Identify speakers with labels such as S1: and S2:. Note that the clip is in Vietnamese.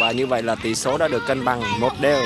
S1: và như vậy là tỷ số đã được cân bằng một đều.